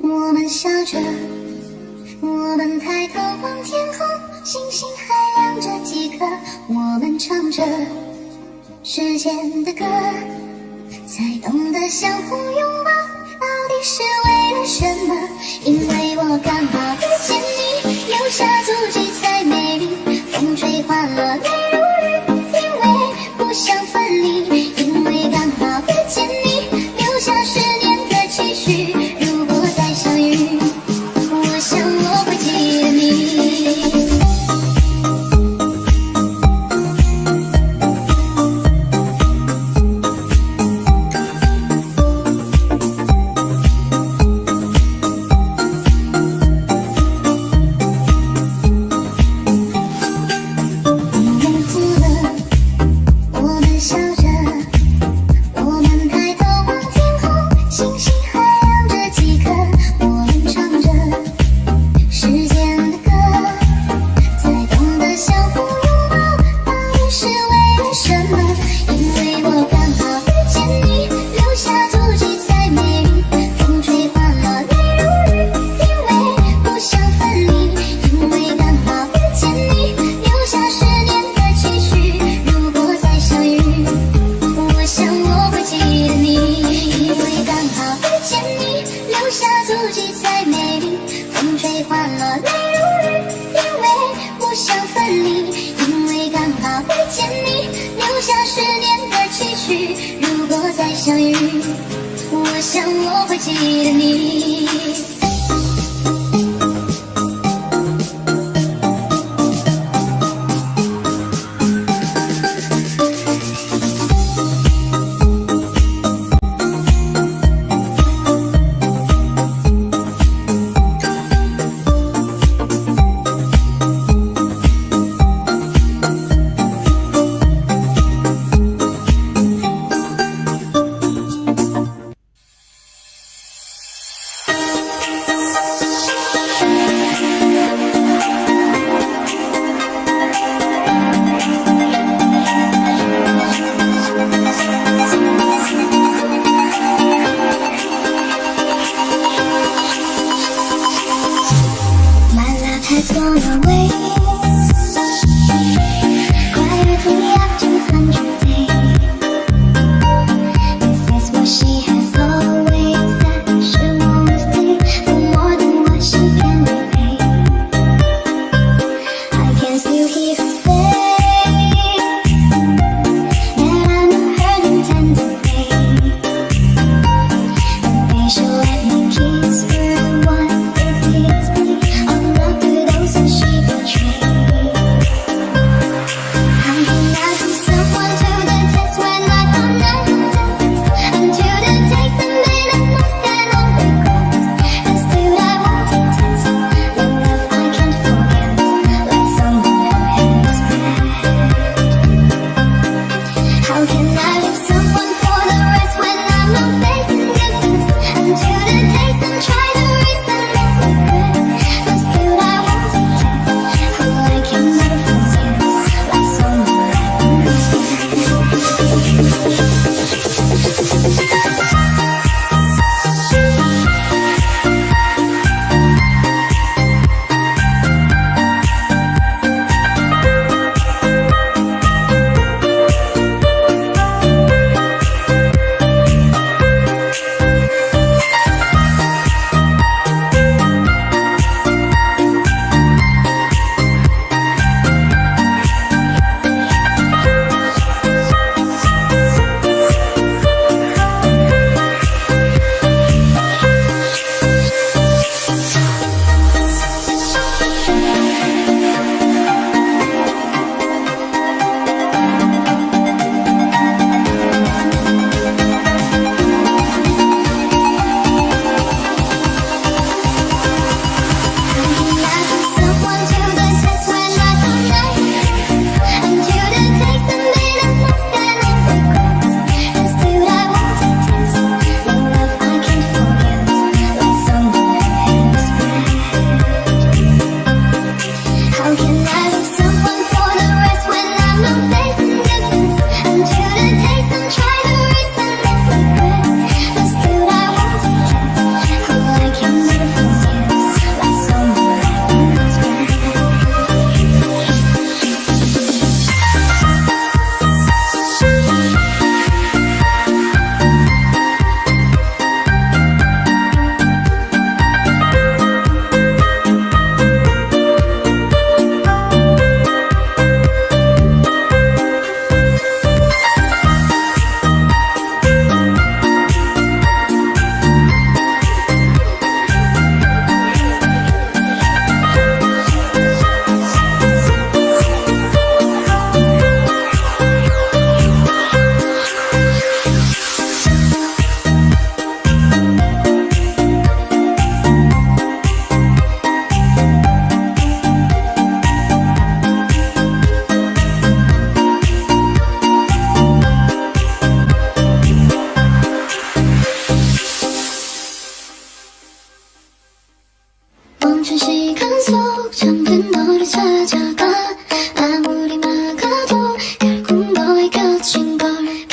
我们笑着我们抬头望天空星星还亮着几颗我们唱着时间的歌。才懂得相互拥抱到底是为了什么因为如果再相遇我想我会记得你。gonna wait bar.